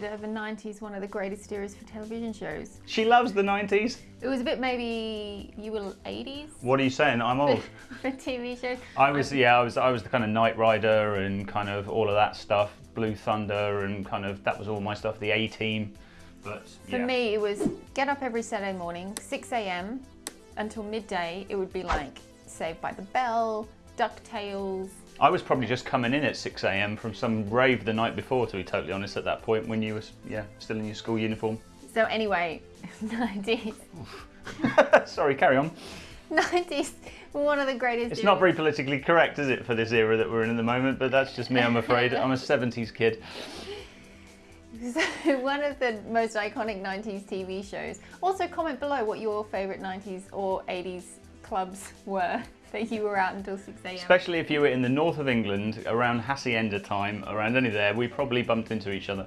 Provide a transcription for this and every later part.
consider the 90s one of the greatest eras for television shows. She loves the 90s. It was a bit maybe you were 80s What are you saying? I'm old. for TV shows. I was yeah, I was I was the kind of Knight Rider and kind of all of that stuff, Blue Thunder and kind of that was all my stuff, the A Team. But For me, it was get up every Saturday morning, 6 a.m. until midday. It would be like Saved by the Bell, DuckTales. I was probably just coming in at 6 a.m. from some rave the night before, to be totally honest. At that point, when you were yeah still in your school uniform. So anyway, 90s. Sorry, carry on. 90s one of the greatest. It's not very politically correct, is it, for this era that we're in at the moment? But that's just me, I'm afraid. I'm a 70s kid. So one of the most iconic 90s TV shows. Also, comment below what your favourite 90s or 80s clubs were that you were out until 6 a.m. Especially if you were in the north of England, around Hacienda time, around any there, we probably bumped into each other.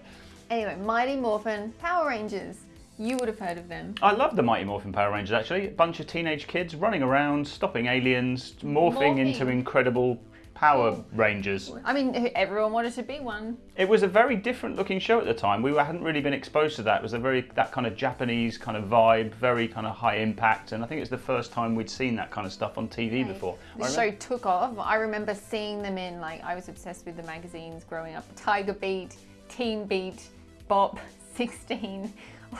Anyway, Mighty Morphin, Power Rangers. You would have heard of them. I love the Mighty Morphin Power Rangers actually. A bunch of teenage kids running around, stopping aliens, morphing, Morphing. into incredible Power Rangers. I mean, everyone wanted to be one. It was a very different looking show at the time. We were- hadn't really been exposed to that. It was a very that kind of Japanese kind of vibe, very kind of high impact, and I think it's the first time we'd seen that kind of stuff on TV before. The show took off. I remember seeing them in, like, I was obsessed with the magazines growing up. Tiger Beat, Teen Beat, Bop, 16,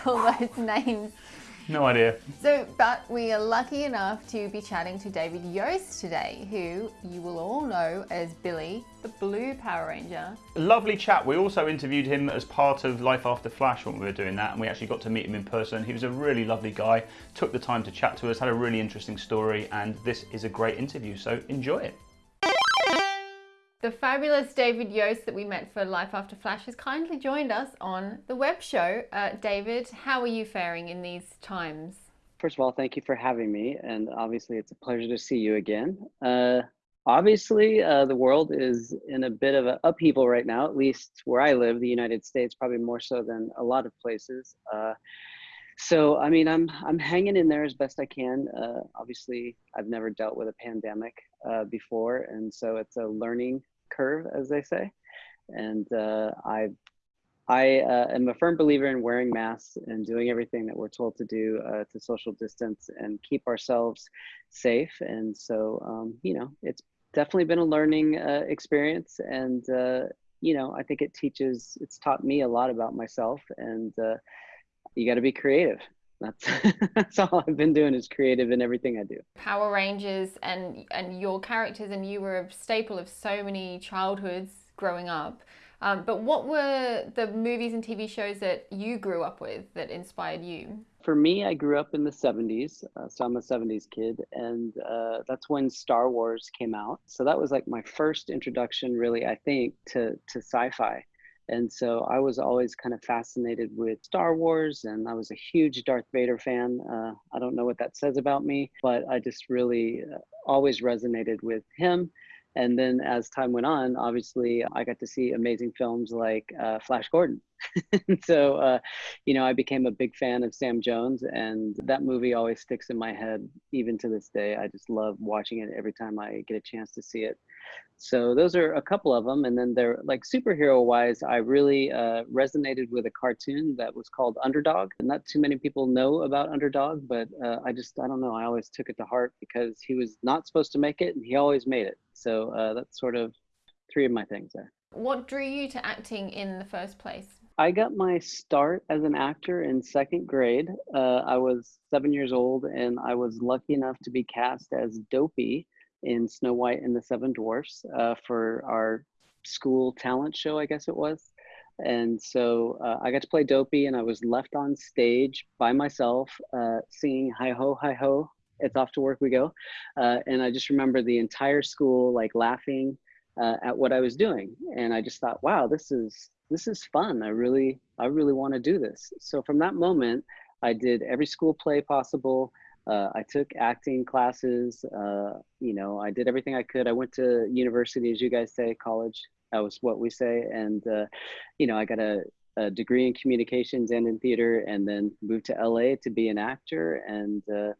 all those names. No idea. So, but we are lucky enough to be chatting to David Yost today, who you will all know as Billy, the Blue Power Ranger. Lovely chat. We also interviewed him as part of Life After Flash when we were doing that, and we actually got to meet him in person. He was a really lovely guy, took the time to chat to us, had a really interesting story, and this is a great interview, so enjoy it. The fabulous David Yost that we met for Life After Flash has kindly joined us on the web show. Uh, David, how are you faring in these times? First of all, thank you for having me, and obviously it's a pleasure to see you again. Uh, obviously, uh, the world is in a bit of an upheaval right now, at least where I live, the United States, probably more so than a lot of places. Uh, so, I mean, I'm I'm hanging in there as best I can. Uh, obviously, I've never dealt with a pandemic uh, before, and so it's a learning curve, as they say. And uh, I've I uh, am a firm believer in wearing masks and doing everything that we're told to do uh, to social distance and keep ourselves safe. And so, um, you know, it's definitely been a learning uh, experience. And, uh, you know, I think it teaches, it's taught me a lot about myself. And uh, you got to be creative. That's, that's all I've been doing is creative in everything I do. Power Rangers and and your characters and you were a staple of so many childhoods growing up. Um, but what were the movies and TV shows that you grew up with that inspired you? For me, I grew up in the 70s, uh, so I'm a 70s kid, and uh, that's when Star Wars came out. So that was like my first introduction, really, I think, to, to sci fi. And so I was always kind of fascinated with Star Wars, and I was a huge Darth Vader fan. Uh, I don't know what that says about me, but I just really uh, always resonated with him. And then as time went on, obviously, I got to see amazing films like uh, Flash Gordon. so, uh, you know, I became a big fan of Sam Jones, and that movie always sticks in my head, even to this day. I just love watching it every time I get a chance to see it. So those are a couple of them, and then they're like superhero wise. I really uh, resonated with a cartoon that was called Underdog. Not too many people know about Underdog, but uh, I just I don't know. I always took it to heart because he was not supposed to make it, and he always made it. So uh, that's sort of three of my things there. What drew you to acting in the first place? I got my start as an actor in second grade. Uh, I was seven years old, and I was lucky enough to be cast as Dopey in Snow White and the Seven Dwarfs uh, for our school talent show, I guess it was. And so uh, I got to play Dopey, and I was left on stage by myself uh, singing "Hi Ho, Hi Ho." It's off to work we go, uh, and I just remember the entire school like laughing uh, at what I was doing, and I just thought, "Wow, this is this is fun. I really I really want to do this." So from that moment, I did every school play possible. Uh, I took acting classes. Uh, you know, I did everything I could. I went to university, as you guys say, college. That was what we say. And, uh, you know, I got a, a, degree in communications and in theater, and then moved to LA to be an actor. And uh,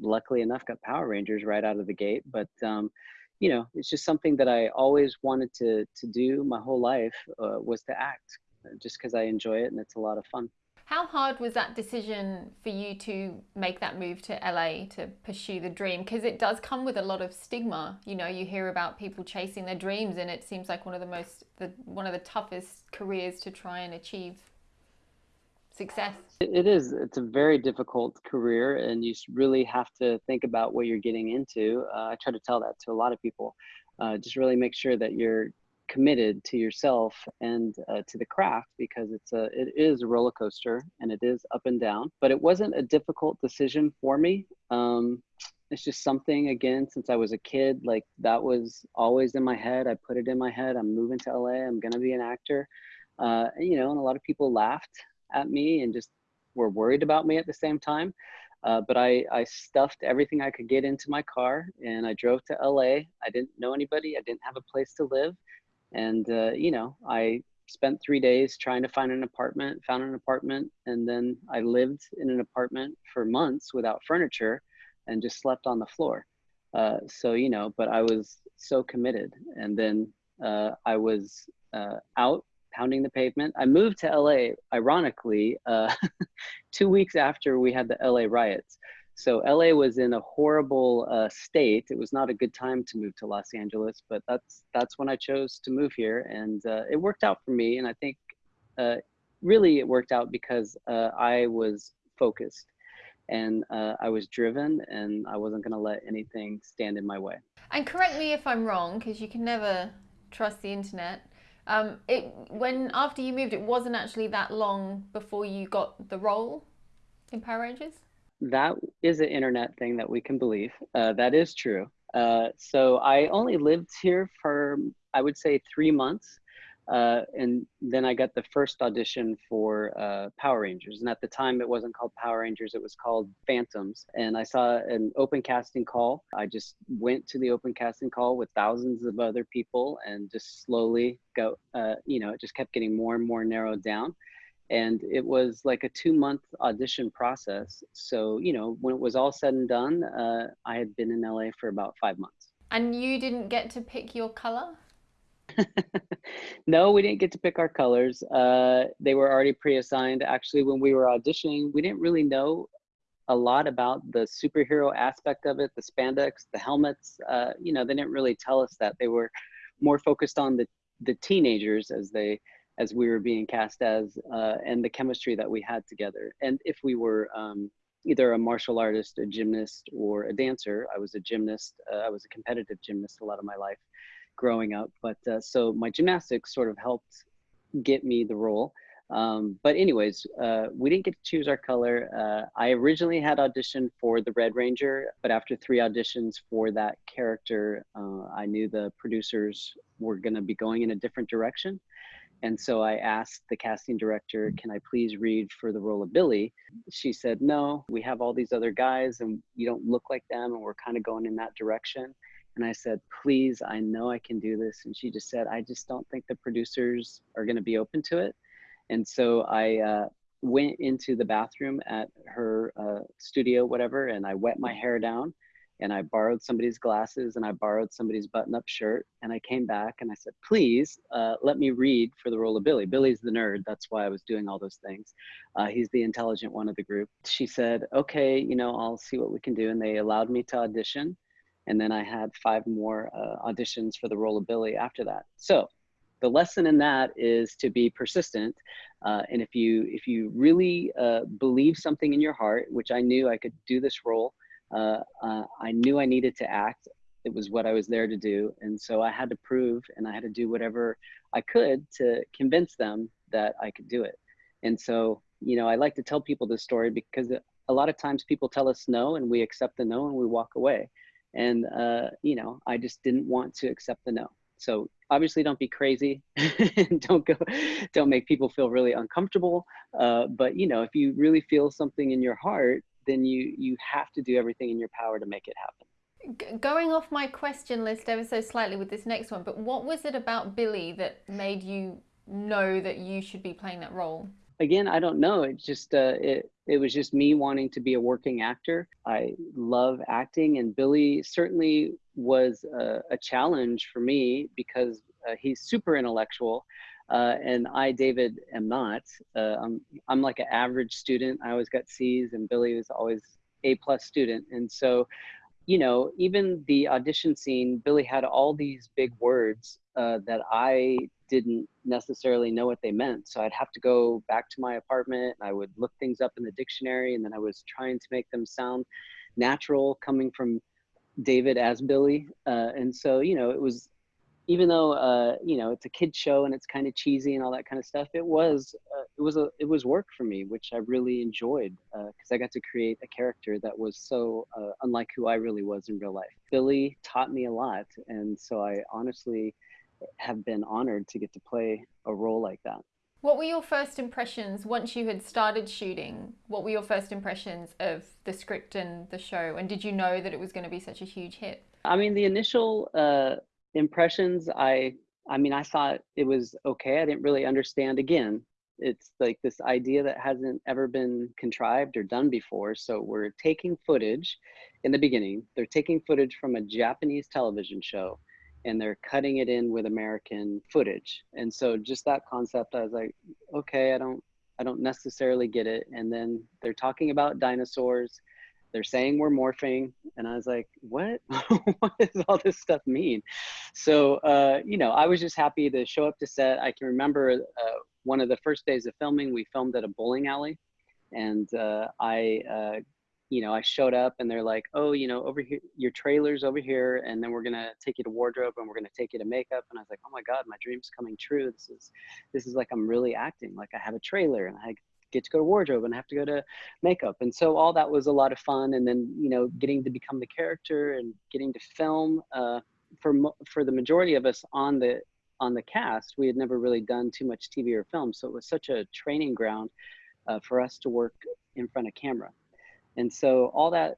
luckily enough, got Power Rangers right out of the gate. But, um, you know, it's just something that I always wanted to, to do my whole life uh, was to act. just because I enjoy it and it's a lot of fun. How hard was that decision for you to make that move to LA to pursue the dream? Because it does come with a lot of stigma. You know, you hear about people chasing their dreams, and it seems like one of the most, the, one of the toughest careers to try and achieve success. It is. It's a very difficult career, and you really have to think about what you're getting into. Uh, I try to tell that to a lot of people. Uh, just really make sure that you're committed to yourself and uh, to the craft because it's a it is a roller coaster and it is up and down but it wasn't a difficult decision for me um, it's just something again since i was a kid like that was always in my head i put it in my head i'm moving to la i'm going to be an actor uh, you know and a lot of people laughed at me and just were worried about me at the same time uh, but I, I stuffed everything I could get into my car and I drove to LA. I didn't know anybody. I didn't have a place to live. And, uh, you know, I spent three days trying to find an apartment, found an apartment, and then I lived in an apartment for months without furniture and just slept on the floor. Uh, so, you know, but I was so committed. And then uh, I was uh, out pounding the pavement. I moved to LA, ironically, uh, two weeks after we had the LA riots. So LA was in a horrible uh, state. It was not a good time to move to Los Angeles, but that's that's when I chose to move here, and uh, it worked out for me. And I think uh, really it worked out because uh, I was focused and uh, I was driven, and I wasn't going to let anything stand in my way. And correct me if I'm wrong, because you can never trust the internet. Um, it when after you moved, it wasn't actually that long before you got the role in Power Rangers that is an internet thing that we can believe. Uh, that is true. Uh, so I only lived here for, I would say, three months. Uh, and then I got the first audition for uh, Power Rangers. And at the time, it wasn't called Power Rangers, it was called Phantoms. And I saw an open casting call. I just went to the open casting call with thousands of other people and just slowly go, uh, you know, it just kept getting more and more narrowed down and it was like a two month audition process. So you know when it was all said and done uh, i had been in la for about five months. And you didn't get to pick your color? No we didn't get to pick our colors. Uh, they were already pre-assigned. Actually when we were auditioning we didn't really know a lot about the superhero aspect of it the spandex the helmets. Uh, you know they didn't really tell us that. They were more focused on the the teenagers as they as we were being cast as uh, and the chemistry that we had together. And if we were um, either a martial artist, a gymnast, or a dancer, I was a gymnast. Uh, I was a competitive gymnast a lot of my life growing up. But uh, so my gymnastics sort of helped get me the role. Um, but anyways, uh, we didn't get to choose our color. Uh, I originally had auditioned for the Red Ranger, but after three auditions for that character, uh, I knew the producers were going to be going in a different direction. And so I asked the casting director, can I please read for the role of Billy? She said, no, we have all these other guys and you don't look like them. And we're kind of going in that direction. And I said, please, I know I can do this. And she just said, I just don't think the producers are going to be open to it. And so I uh, went into the bathroom at her uh, studio, whatever, and I wet my hair down and I borrowed somebody's glasses and I borrowed somebody's button up shirt. And I came back and I said, please uh, let me read for the role of Billy. Billy's the nerd. That's why I was doing all those things. Uh, he's the intelligent one of the group. She said, okay, you know, I'll see what we can do. And they allowed me to audition. And then I had five more uh, auditions for the role of Billy after that. So the lesson in that is to be persistent. Uh, and if you if you really uh, believe something in your heart, which I knew I could do this role, uh, uh, I knew I needed to act. It was what I was there to do. And so I had to prove and I had to do whatever I could to convince them that I could do it. And so, you know, I like to tell people this story because a lot of times people tell us no and we accept the no and we walk away. And, uh, you know, I just didn't want to accept the no. So obviously don't be crazy don't go don't make people feel really uncomfortable uh, but you know if you really feel something in your heart then you you have to do everything in your power to make it happen. Going off my question list ever so slightly with this next one, but what was it about Billy that made you know that you should be playing that role? Again, I don't know. It just uh, it it was just me wanting to be a working actor. I love acting, and Billy certainly was a, a challenge for me because uh, he's super intellectual, uh, and I, David, am not. Uh, I'm I'm like an average student. I always got C's, and Billy was always A plus student. And so, you know, even the audition scene, Billy had all these big words uh, that I didn't necessarily know what they meant. So I'd have to go back to my apartment. I would look things up in the dictionary, and then I was trying to make them sound natural, coming from David as Billy. Uh, and so, you know, it was even though uh, you know it's a kid show and it's kind of cheesy and all that kind of stuff, it was uh, it was a it was work for me, which I really enjoyed because uh, I got to create a character that was so uh, unlike who I really was in real life. Billy taught me a lot, and so I honestly have been honored to get to play a role like that. What were your first impressions once you had started shooting? What were your first impressions of the script and the show? And did you know that it was going to be such a huge hit? I mean, the initial uh, impressions i i mean i thought it was okay i didn't really understand again it's like this idea that hasn't ever been contrived or done before so we're taking footage in the beginning they're taking footage from a japanese television show and they're cutting it in with american footage and so just that concept i was like okay i don't i don't necessarily get it and then they're talking about dinosaurs they're saying we're morphing. And i was like what? What does all this stuff mean? So uh, you know i was just happy to show up to set. I can remember uh, one of the first days of filming we filmed at a bowling alley. And uh, i uh, you know i showed up and they're like oh you know over here your trailer's over here and then we're gonna take you to wardrobe and we're gonna take you to makeup. And i was like oh my god my dream's coming true. This is this is like i'm really acting. Like i have a trailer and i get to go to wardrobe and have to go to makeup. And so all that was a lot of fun. And then you know getting to become the character and getting to film uh, for for the majority of us on the on the cast we had never really done too much tv or film. So it was such a training ground uh, for us to work in front of camera. And so all that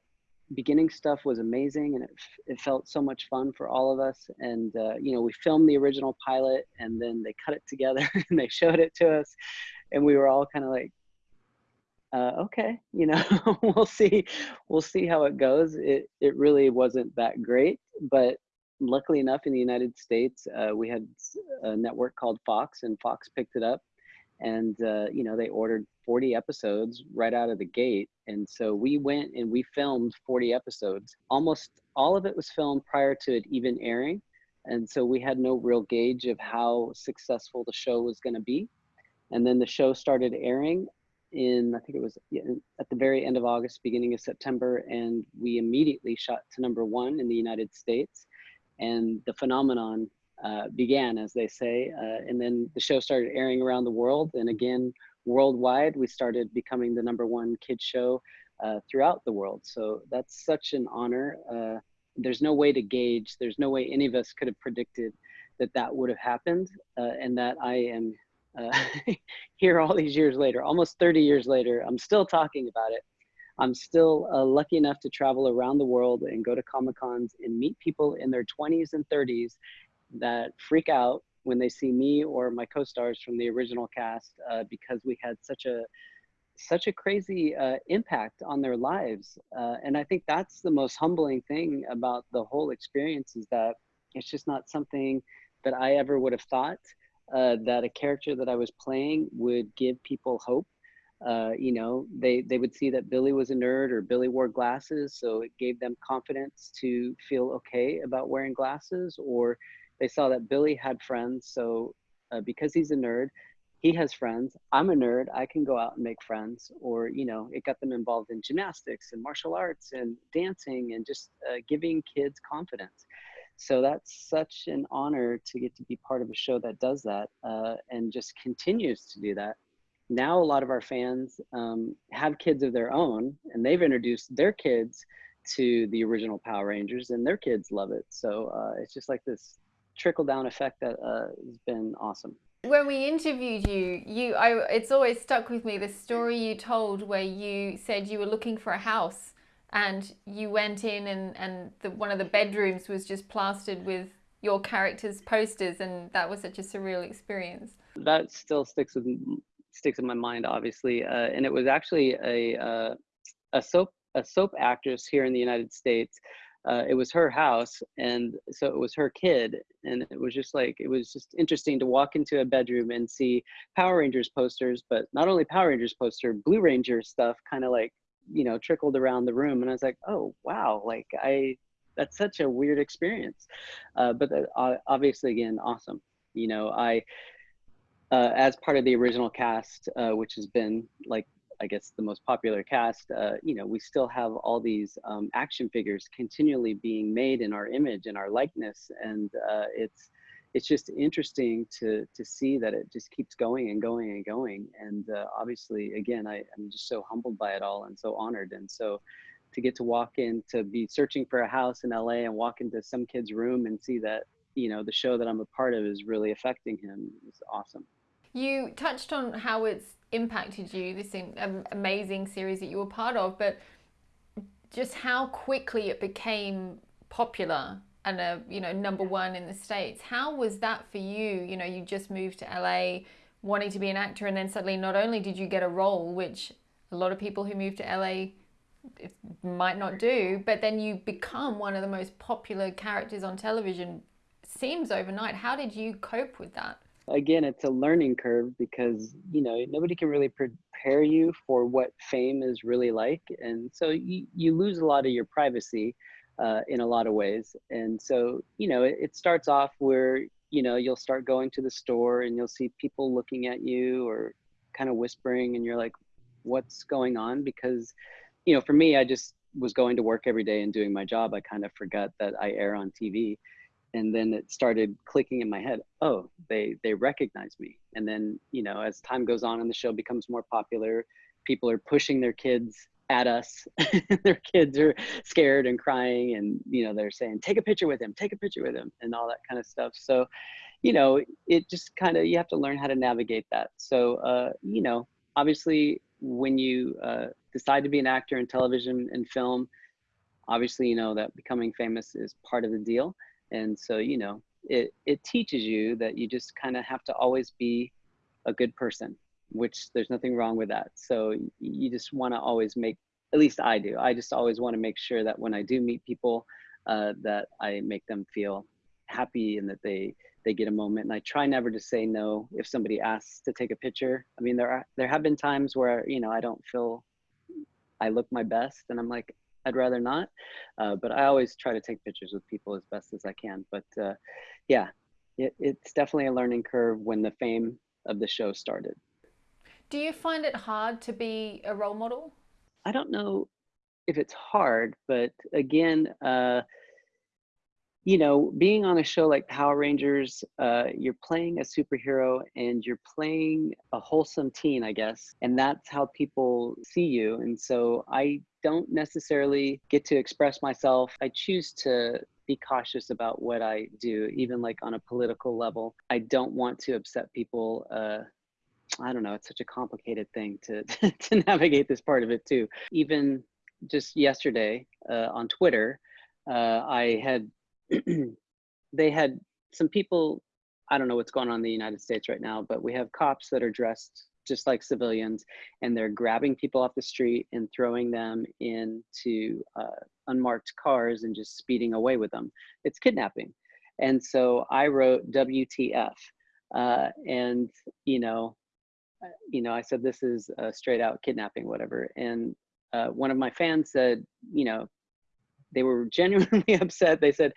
beginning stuff was amazing and it, it felt so much fun for all of us. And uh, you know we filmed the original pilot and then they cut it together and they showed it to us. And we were all kind of like uh, okay, you know, we'll see, we'll see how it goes. It it really wasn't that great, but luckily enough, in the United States, uh, we had a network called Fox, and Fox picked it up, and uh, you know they ordered 40 episodes right out of the gate, and so we went and we filmed 40 episodes. Almost all of it was filmed prior to it even airing, and so we had no real gauge of how successful the show was going to be. And then the show started airing in I think it was at the very end of August, beginning of September, and we immediately shot to number one in the United States, and the phenomenon uh, began, as they say, uh, and then the show started airing around the world, and again worldwide, we started becoming the number one kids show uh, throughout the world. So that's such an honor. Uh, there's no way to gauge. There's no way any of us could have predicted that that would have happened, uh, and that I am uh, here all these years later, almost 30 years later, I'm still talking about it. I'm still uh, lucky enough to travel around the world and go to Comic Cons and meet people in their 20s and 30s that freak out when they see me or my co-stars from the original cast uh, because we had such a such a crazy uh, impact on their lives. Uh, and I think that's the most humbling thing about the whole experience is that it's just not something that I ever would have thought uh, that a character that I was playing would give people hope. Uh, you know, they they would see that Billy was a nerd or Billy wore glasses, so it gave them confidence to feel okay about wearing glasses. Or they saw that Billy had friends, so uh, because he's a nerd, he has friends. I'm a nerd. I can go out and make friends. Or you know, it got them involved in gymnastics and martial arts and dancing and just uh, giving kids confidence so that's such an honor to get to be part of a show that does that uh, and just continues to do that. Now a lot of our fans um, have kids of their own and they've introduced their kids to the original power rangers and their kids love it. So uh, it's just like this trickle down effect that uh, has been awesome. When we interviewed you you I, it's always stuck with me the story you told where you said you were looking for a house and you went in and, and the, one of the bedrooms was just plastered with your character's posters and that was such a surreal experience. That still sticks with sticks in my mind obviously uh, and it was actually a uh, a soap a soap actress here in the united states. Uh, it was her house and so it was her kid and it was just like it was just interesting to walk into a bedroom and see power rangers posters but not only power rangers poster blue ranger stuff kind of like you know trickled around the room and i was like oh wow like i that's such a weird experience. Uh, but uh, obviously again awesome you know i uh, as part of the original cast uh, which has been like I guess the most popular cast, uh, you know, we still have all these um, action figures continually being made in our image and our likeness, and uh, it's it's just interesting to to see that it just keeps going and going and going. And uh, obviously, again, I, I'm just so humbled by it all and so honored. And so to get to walk in to be searching for a house in LA and walk into some kid's room and see that you know the show that I'm a part of is really affecting him is awesome. You touched on how it's impacted you, this amazing series that you were part of, but just how quickly it became popular and a you know number one in the states. How was that for you? You know, you just moved to LA, wanting to be an actor, and then suddenly not only did you get a role, which a lot of people who move to LA eh, might not do, but then you become one of the most popular characters on television. Seems overnight. How did you cope with that? again it's a learning curve because you know nobody can really prepare you for what fame is really like and so you, you lose a lot of your privacy uh, in a lot of ways. And so you know it, it starts off where you know you'll start going to the store and you'll see people looking at you or kind of whispering and you're like what's going on? Because you know for me i just was going to work every day and doing my job. I kind of forgot that i air on tv and then it started clicking in my head oh they they recognize me. And then you know as time goes on and the show becomes more popular people are pushing their kids at us. Their kids are scared and crying and you know they're saying take a picture with him take a picture with him and all that kind of stuff. So you know it just kind of you have to learn how to navigate that. So uh, you know obviously when you uh, decide to be an actor in television and film obviously you know that becoming famous is part of the deal. And so you know it it teaches you that you just kind of have to always be a good person which there's nothing wrong with that so you just want to always make at least i do i just always want to make sure that when i do meet people uh, that i make them feel happy and that they they get a moment and i try never to say no if somebody asks to take a picture i mean there are there have been times where you know i don't feel i look my best and i'm like I'd rather not. Uh, but I always try to take pictures with people as best as I can. But uh, yeah, it, it's definitely a learning curve when the fame of the show started. Do you find it hard to be a role model? I don't know if it's hard, but again, uh, you know, being on a show like Power Rangers, uh, you're playing a superhero and you're playing a wholesome teen, I guess, and that's how people see you. And so I don't necessarily get to express myself. I choose to be cautious about what I do, even like on a political level. I don't want to upset people. Uh, I don't know. It's such a complicated thing to to navigate this part of it too. Even just yesterday uh, on Twitter, uh, I had they had some people, I don't know what's going on in the United States right now, but we have cops that are dressed just like civilians and they're grabbing people off the street and throwing them into uh, unmarked cars and just speeding away with them. It's kidnapping. And so I wrote WTF. Uh, and, you know, you know, I said, this is a straight out kidnapping, whatever. And uh, one of my fans said, you know, they were genuinely upset. They said,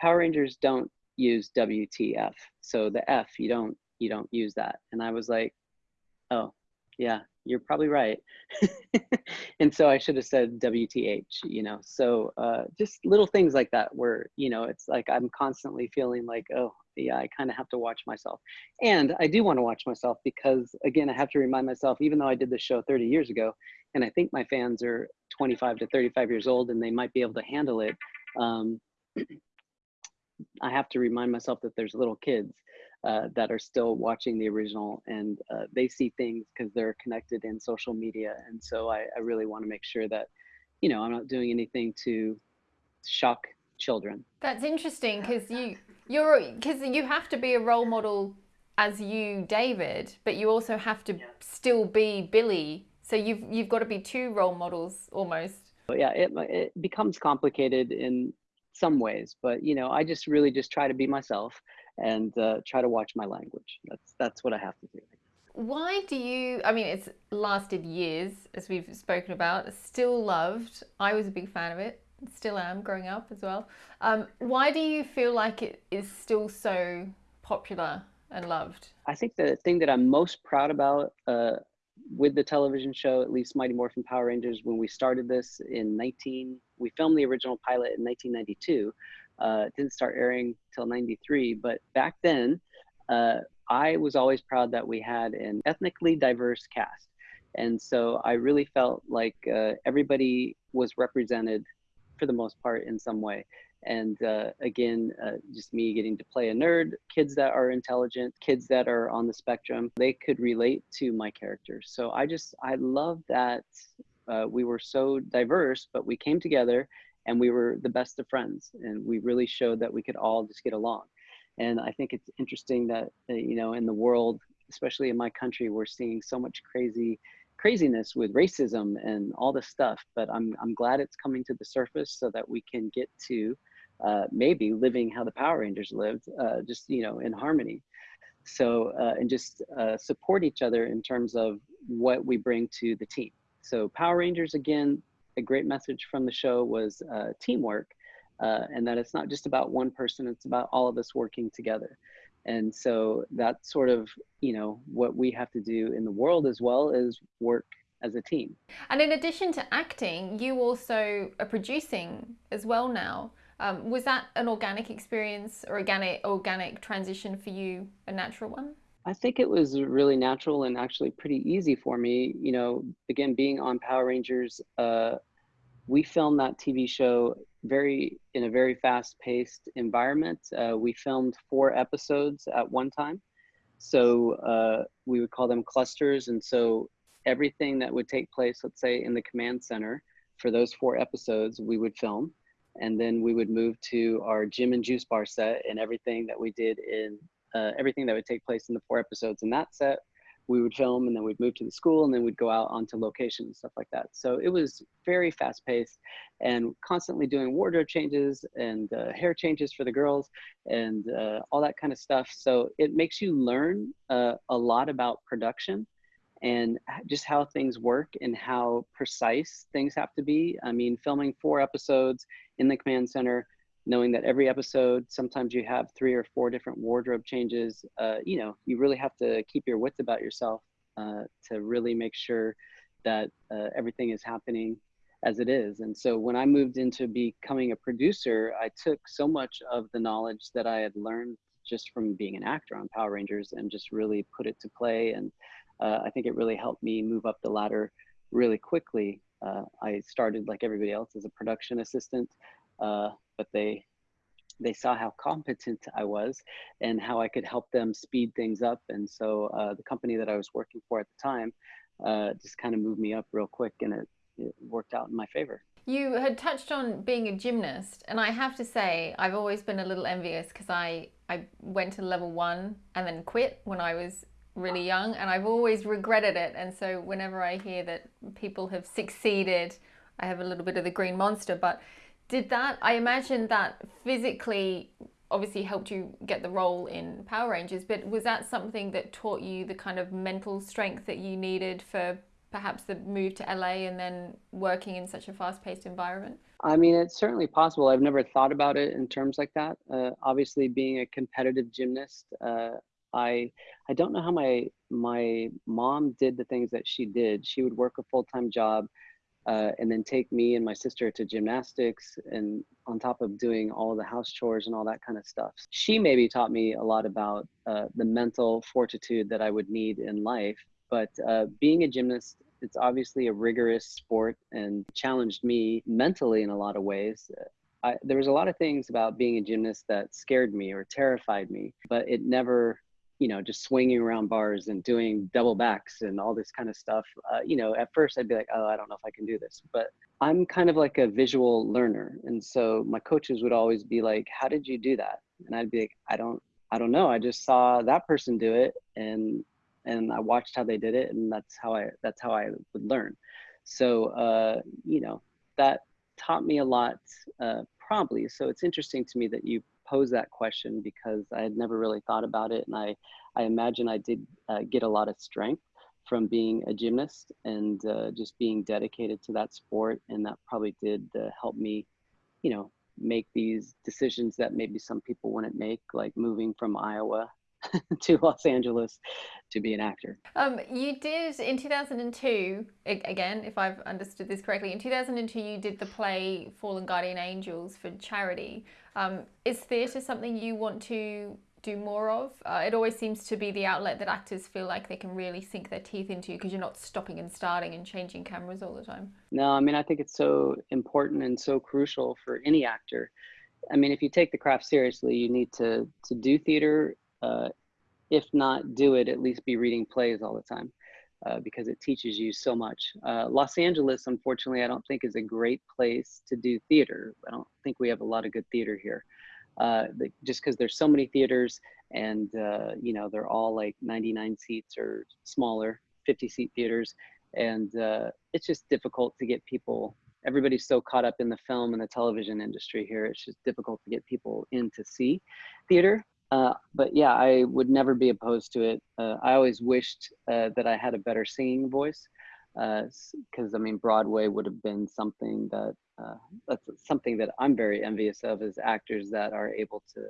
Power Rangers don't use WTF. So the F, you don't you don't use that. And I was like, oh, yeah, you're probably right. and so I should have said WTH, you know. So uh, just little things like that where, you know, it's like I'm constantly feeling like, oh, yeah, I kind of have to watch myself. And I do want to watch myself because, again, I have to remind myself, even though I did this show 30 years ago, and I think my fans are 25 to 35 years old and they might be able to handle it. Um, I have to remind myself that there's little kids uh, that are still watching the original and uh, they see things because they're connected in social media. And so I, I really want to make sure that, you know, I'm not doing anything to shock children. That's interesting because you you're because you have to be a role model as you, David, but you also have to yeah. still be Billy so you've you've got to be two role models almost. Yeah, it it becomes complicated in some ways, but you know, I just really just try to be myself and uh, try to watch my language. That's that's what I have to do. Why do you? I mean, it's lasted years, as we've spoken about. Still loved. I was a big fan of it. Still am, growing up as well. Um, why do you feel like it is still so popular and loved? I think the thing that I'm most proud about uh, with the television show, at least Mighty Morphin Power Rangers, when we started this in 19, we filmed the original pilot in 1992. Uh, it didn't start airing till 93, but back then, uh, I was always proud that we had an ethnically diverse cast. And so I really felt like uh, everybody was represented for the most part in some way. And uh, again uh, just me getting to play a nerd kids that are intelligent kids that are on the spectrum they could relate to my characters so i just i love that uh, we were so diverse but we came together and we were the best of friends and we really showed that we could all just get along. And i think it's interesting that uh, you know in the world especially in my country we're seeing so much crazy craziness with racism and all this stuff but i'm i'm glad it's coming to the surface so that we can get to uh, maybe living how the Power Rangers lived, uh, just you know, in harmony. So uh, and just uh, support each other in terms of what we bring to the team. So Power Rangers again, a great message from the show was uh, teamwork, uh, and that it's not just about one person; it's about all of us working together. And so that's sort of you know what we have to do in the world as well is work as a team. And in addition to acting, you also are producing as well now. Um, was that an organic experience or organic organic transition for you, a natural one? I think it was really natural and actually pretty easy for me. You know, again, being on Power Rangers, uh, we filmed that TV show very in a very fast-paced environment. Uh, we filmed four episodes at one time, so uh, we would call them clusters. And so everything that would take place, let's say, in the command center for those four episodes, we would film and then we would move to our gym and juice bar set and everything that we did in uh, everything that would take place in the four episodes in that set we would film and then we'd move to the school and then we'd go out onto location and stuff like that so it was very fast paced and constantly doing wardrobe changes and uh, hair changes for the girls and uh, all that kind of stuff so it makes you learn uh, a lot about production and just how things work and how precise things have to be. I mean, filming four episodes in the command center, knowing that every episode, sometimes you have three or four different wardrobe changes, uh, you know, you really have to keep your wits about yourself uh, to really make sure that uh, everything is happening as it is. And so when I moved into becoming a producer, I took so much of the knowledge that I had learned just from being an actor on Power Rangers and just really put it to play and uh, I think it really helped me move up the ladder really quickly. Uh, I started like everybody else as a production assistant, uh, but they they saw how competent I was and how I could help them speed things up. And so uh, the company that I was working for at the time uh, just kind of moved me up real quick, and it, it worked out in my favor. You had touched on being a gymnast, and I have to say, I've always been a little envious because I, I went to level one and then quit when I was really young and I've always regretted it. And so whenever I hear that people have succeeded, I have a little bit of the green monster. But did that, I imagine that physically obviously helped you get the role in Power Rangers, but was that something that taught you the kind of mental strength that you needed for perhaps the move to LA and then working in such a fast paced environment? I mean, it's certainly possible. I've never thought about it in terms like that. Uh, obviously, being a competitive gymnast, uh, I I don't know how my my mom did the things that she did. She would work a full time job, uh, and then take me and my sister to gymnastics, and on top of doing all the house chores and all that kind of stuff. She maybe taught me a lot about uh, the mental fortitude that I would need in life. But uh, being a gymnast, it's obviously a rigorous sport and challenged me mentally in a lot of ways. I, there was a lot of things about being a gymnast that scared me or terrified me, but it never you know, just swinging around bars and doing double backs and all this kind of stuff. Uh, you know, at first I'd be like, oh, I don't know if I can do this, but I'm kind of like a visual learner. And so my coaches would always be like, how did you do that? And I'd be like, I don't, I don't know. I just saw that person do it and, and I watched how they did it. And that's how I, that's how I would learn. So, uh, you know, that taught me a lot uh, probably. So it's interesting to me that you pose that question because I had never really thought about it. And I, I imagine I did uh, get a lot of strength from being a gymnast and uh, just being dedicated to that sport. And that probably did uh, help me, you know, make these decisions that maybe some people wouldn't make, like moving from Iowa to Los Angeles to be an actor. Um, you did in 2002, again, if I've understood this correctly, in 2002 you did the play Fallen Guardian Angels for charity. Um, is theatre something you want to do more of? Uh, it always seems to be the outlet that actors feel like they can really sink their teeth into because you're not stopping and starting and changing cameras all the time. No, I mean, I think it's so important and so crucial for any actor. I mean, if you take the craft seriously, you need to to do theater. Uh, if not do it, at least be reading plays all the time. Uh, because it teaches you so much. Uh, Los Angeles, unfortunately, I don't think is a great place to do theater. I don't think we have a lot of good theater here uh, just because there's so many theaters and uh, you know they're all like 99 seats or smaller 50 seat theaters and it's just difficult to get people everybody's so caught up in the film and the television industry here it's just difficult to get people in to see theater uh, but yeah i would never be opposed to it. Uh, i always wished uh, that i had a better singing voice because uh, I mean Broadway would have been something that uh, that's something that I'm very envious of as actors that are able to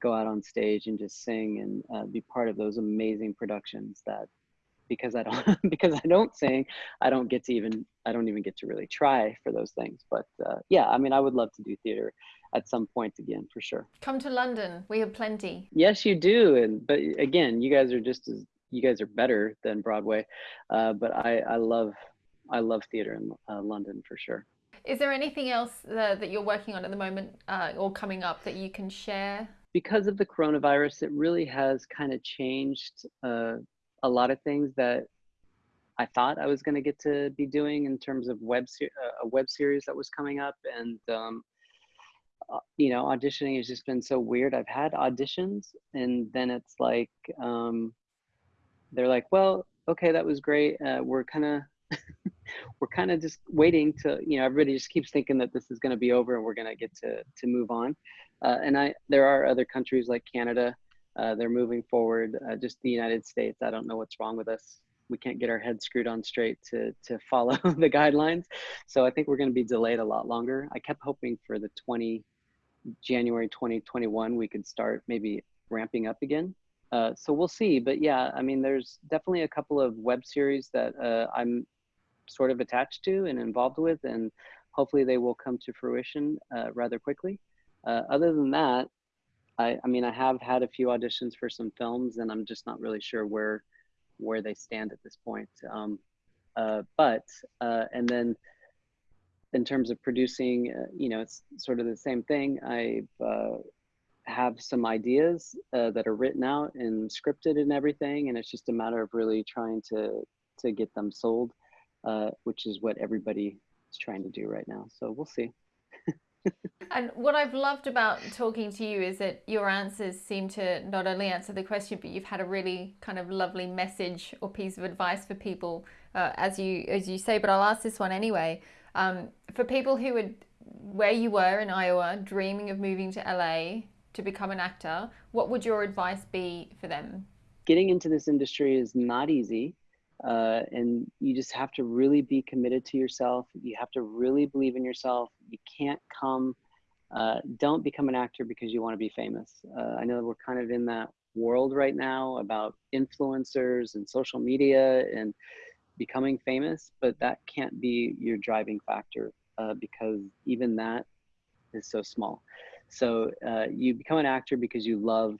go out on stage and just sing and be part of those amazing productions that because I don't because I don't sing I don't get to even I don't even get to really try for those things. But uh, yeah I mean I would love to do theater at some point again for sure. Come to London. We have plenty. Yes you do. And but again you guys are just as you guys are better than Broadway, uh, but I, I love I love theater in uh, London for sure. Is there anything else uh, that you're working on at the moment uh, or coming up that you can share? Because of the coronavirus, it really has kind of changed uh, a lot of things that I thought I was going to get to be doing in terms of web ser- uh, a web series that was coming up, and um, you know, auditioning has just been so weird. I've had auditions, and then it's like um, they're like, well, okay, that was great. Uh, we're kind of we're kind of just waiting to you know everybody just keeps thinking that this is going to be over and we're going to get to to move on uh, and i there are other countries like canada uh, they're moving forward uh, just the united states. I don't know what's wrong with us. We can't get our heads screwed on straight to to follow the guidelines. So i think we're going to be delayed a lot longer. I kept hoping for the 20 january 2021 we could start maybe ramping up again. Uh, so we'll see. But yeah, I mean, there's definitely a couple of web series that uh, I'm sort of attached to and involved with, and hopefully they will come to fruition uh, rather quickly. Uh, other than that, I, I, mean, I have had a few auditions for some films, and I'm just not really sure where where they stand at this point. Um, uh, but and then in terms of producing, you know, it's sort of the same thing. I've have some ideas uh, that are written out and scripted and everything and it's just a matter of really trying to to get them sold uh, which is what everybody is trying to do right now so we'll see and what I've loved about talking to you is that your answers seem to not only answer the question, but you've had a really kind of lovely message or piece of advice for people, uh, as you as you say. But I'll ask this one anyway. Um, for people who would where you were in Iowa, dreaming of moving to LA, to become an actor, what would your advice be for them? Getting into this industry is not easy. Uh, and you just have to really be committed to yourself. You have to really believe in yourself. You can't come, uh, don't become an actor because you want to be famous. Uh, I know we're kind of in that world right now about influencers and social media and becoming famous, but that can't be your driving factor uh, because even that is so small. So uh, you become an actor because you love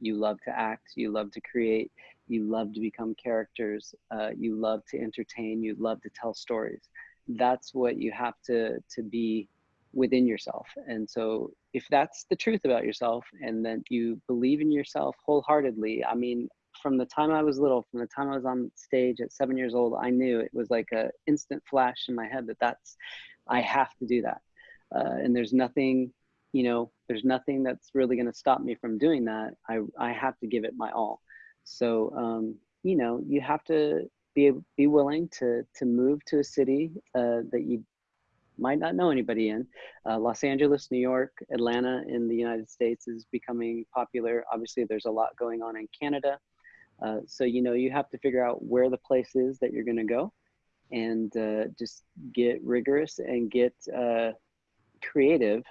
you love to act, you love to create, you love to become characters, uh, you love to entertain, you love to tell stories. That's what you have to to be within yourself. And so if that's the truth about yourself and that you believe in yourself wholeheartedly, I mean, from the time I was little, from the time I was on stage at seven years old, I knew it was like a instant flash in my head that that's, I have to do that. Uh, and there's nothing you know, there's nothing that's really going to stop me from doing that. I, I have to give it my all. So, um, you know, you have to be, be willing to, to move to a city uh, that you might not know anybody in. Uh, Los Angeles, New York, Atlanta in the United States is becoming popular. Obviously, there's a lot going on in Canada. Uh, so, you know, you have to figure out where the place is that you're going to go and uh, just get rigorous and get uh, creative.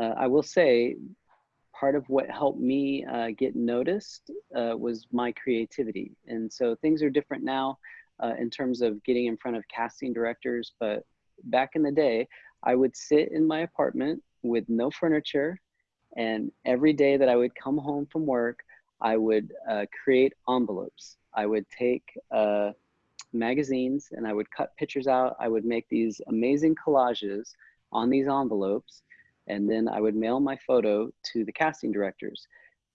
Uh, I will say, part of what helped me uh, get noticed uh, was my creativity. And so things are different now uh, in terms of getting in front of casting directors. But back in the day, I would sit in my apartment with no furniture. And every day that I would come home from work, I would uh, create envelopes. I would take uh, magazines and I would cut pictures out. I would make these amazing collages on these envelopes and then I would mail my photo to the casting directors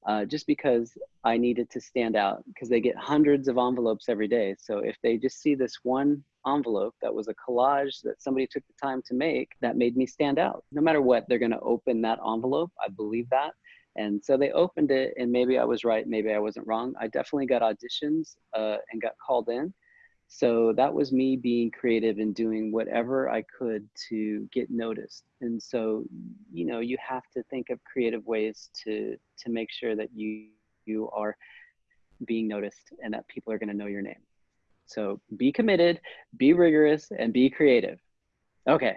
uh, just because I needed to stand out because they get hundreds of envelopes every day. So if they just see this one envelope that was a collage that somebody took the time to make, that made me stand out. No matter what, they're going to open that envelope. I believe that. And so they opened it, and maybe I was right, maybe I wasn't wrong. I definitely got auditions uh, and got called in. So that was me being creative and doing whatever I could to get noticed. And so, you know, you have to think of creative ways to to make sure that you you are being noticed and that people are going to know your name. So be committed, be rigorous, and be creative. Okay.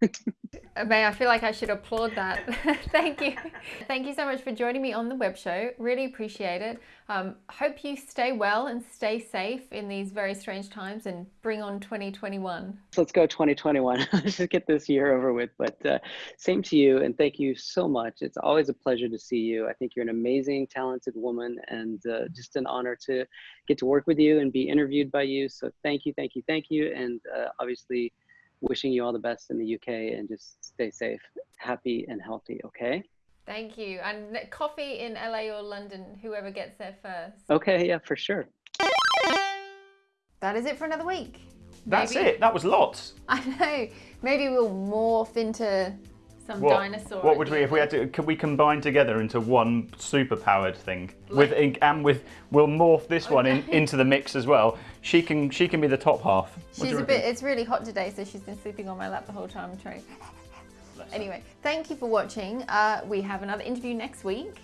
May I feel like I should applaud that. Thank you. Thank you so much for joining me on the web show. Really appreciate it. Um, hope you stay well and stay safe in these very strange times and bring on 2021. So let's go 2021. Let's just get this year over with. But uh, same to you and thank you so much. It's always a pleasure to see you. I think you're an amazing, talented woman and uh, just an honor to get to work with you and be interviewed by you. So thank you, thank you, thank you. And uh, obviously, wishing you all the best in the UK and just stay safe, happy, and healthy, okay? Thank you. And coffee in LA or London, whoever gets there first. Okay, yeah, for sure. That is it for another week. That's Maybe. it. That was lots. I know. Maybe we'll morph into some what, dinosaur. What would we if we had to? Could we combine together into one super powered thing like, with ink and with? We'll morph this one in, into the mix as well. She can she can be the top half. What she's a bit. It's really hot today, so she's been sleeping on my lap the whole time. Trying. Anyway, thank you for watching. Uh, we have another interview next week.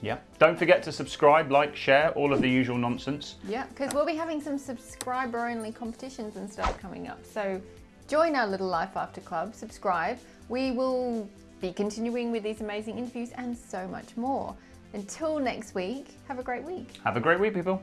Yeah. Don't forget to subscribe, like, share, all of the usual nonsense. Yeah, because we'll be having some subscriber only competitions and stuff coming up. So join our little Life After Club, subscribe. We will be continuing with these amazing interviews and so much more. Until next week, have a great week. Have a great week, people.